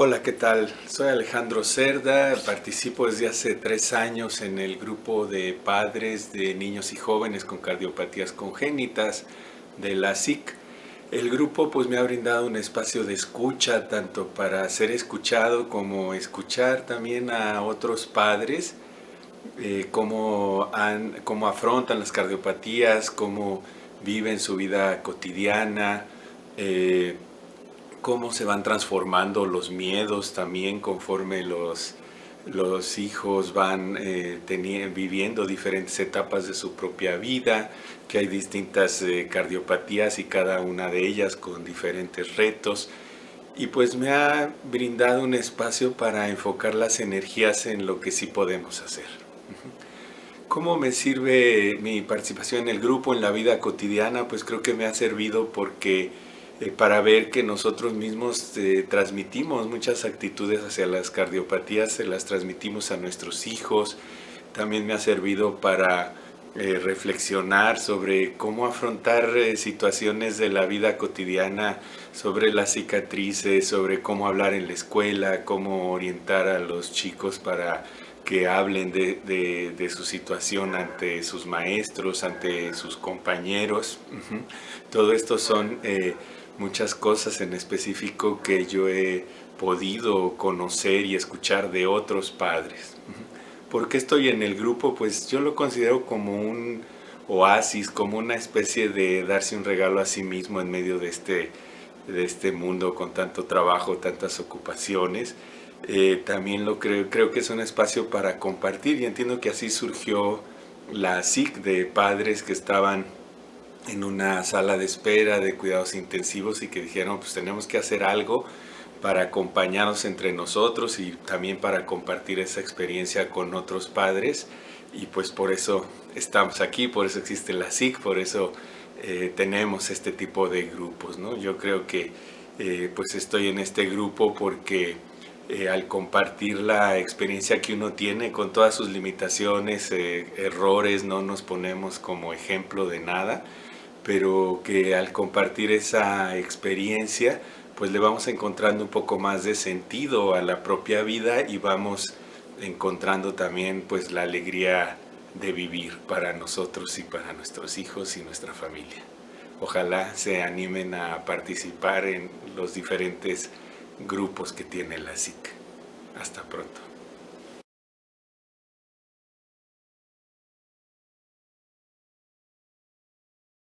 Hola, ¿qué tal? Soy Alejandro Cerda, participo desde hace tres años en el grupo de padres de niños y jóvenes con cardiopatías congénitas de la SIC. El grupo pues me ha brindado un espacio de escucha, tanto para ser escuchado como escuchar también a otros padres, eh, cómo, afrontan las cardiopatías, cómo viven su vida cotidiana, eh, cómo se van transformando los miedos también conforme los, los hijos van eh, viviendo diferentes etapas de su propia vida, que hay distintas eh, cardiopatías y cada una de ellas con diferentes retos. Y pues me ha brindado un espacio para enfocar las energías en lo que sí podemos hacer. ¿Cómo me sirve mi participación en el grupo, en la vida cotidiana? Pues creo que me ha servido porque eh, para ver que nosotros mismos eh, transmitimos muchas actitudes hacia las cardiopatías, se las transmitimos a nuestros hijos. También me ha servido para eh, reflexionar sobre cómo afrontar situaciones de la vida cotidiana, sobre las cicatrices, sobre cómo hablar en la escuela, cómo orientar a los chicos para que hablen de, su situación ante sus maestros, ante sus compañeros. Todo esto son muchas cosas en específico que yo he podido conocer y escuchar de otros padres. ¿Por qué estoy en el grupo? Pues yo lo considero como un oasis, como una especie de darse un regalo a sí mismo en medio de este, de este mundo con tanto trabajo, tantas ocupaciones. Eh, también lo creo, creo que es un espacio para compartir y entiendo que así surgió la SIC de padres que estaban en una sala de espera de cuidados intensivos y que dijeron pues tenemos que hacer algo para acompañarnos entre nosotros y también para compartir esa experiencia con otros padres y pues por eso estamos aquí, por eso existe la SIC, por eso eh, tenemos este tipo de grupos. ¿no? Yo creo que eh, pues estoy en este grupo porque eh, al compartir la experiencia que uno tiene con todas sus limitaciones, errores, no nos ponemos como ejemplo de nada, pero que al compartir esa experiencia pues le vamos encontrando un poco más de sentido a la propia vida y vamos encontrando también pues la alegría de vivir para nosotros y para nuestros hijos y nuestra familia. Ojalá se animen a participar en los diferentes grupos que tiene la SIC. Hasta pronto.